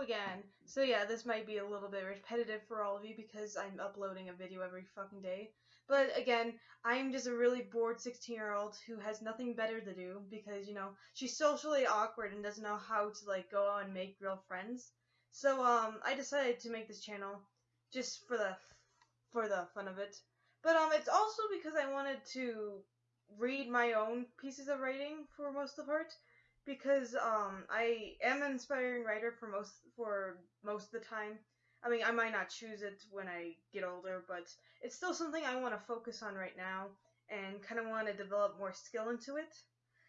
again. So yeah, this might be a little bit repetitive for all of you because I'm uploading a video every fucking day. But again, I'm just a really bored 16 year old who has nothing better to do because, you know, she's socially awkward and doesn't know how to like go out and make real friends. So um I decided to make this channel just for the for the fun of it. But um it's also because I wanted to read my own pieces of writing for most of the part because um I am an inspiring writer for most for most of the time. I mean, I might not choose it when I get older, but it's still something I want to focus on right now and kind of want to develop more skill into it.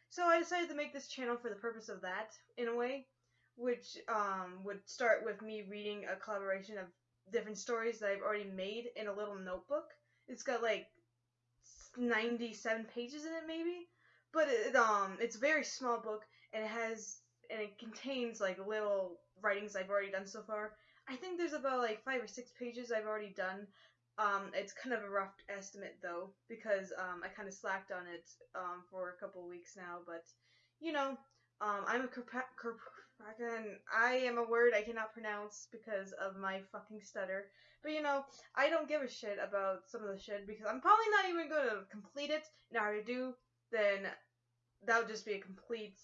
So I decided to make this channel for the purpose of that, in a way, which um, would start with me reading a collaboration of different stories that I've already made in a little notebook. It's got like 97 pages in it, maybe, but it, um, it's a very small book and it has and it contains like little writings I've already done so far. I think there's about like five or six pages I've already done. Um, it's kind of a rough estimate though because um, I kind of slacked on it um, for a couple weeks now. But you know, um, I'm a again, I am a word I cannot pronounce because of my fucking stutter. But you know, I don't give a shit about some of the shit because I'm probably not even going to complete it. If I do, then that would just be a complete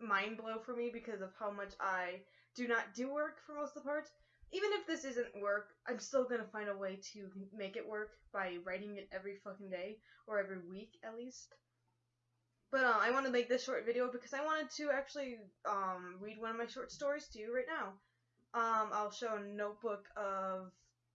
mind blow for me because of how much I do not do work for most of the part. Even if this isn't work, I'm still gonna find a way to make it work by writing it every fucking day or every week at least. But uh, I want to make this short video because I wanted to actually um, read one of my short stories to you right now. Um, I'll show a notebook of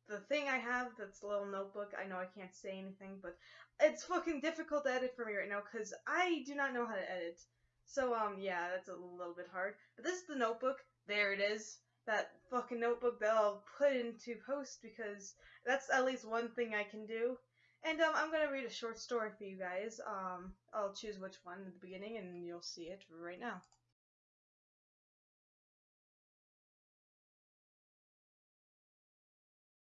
the thing I have that's a little notebook. I know I can't say anything, but it's fucking difficult to edit for me right now because I do not know how to edit. So, um, yeah, that's a little bit hard. But this is the notebook. There it is. That fucking notebook that I'll put into post because that's at least one thing I can do. And, um, I'm gonna read a short story for you guys. Um, I'll choose which one at the beginning and you'll see it right now.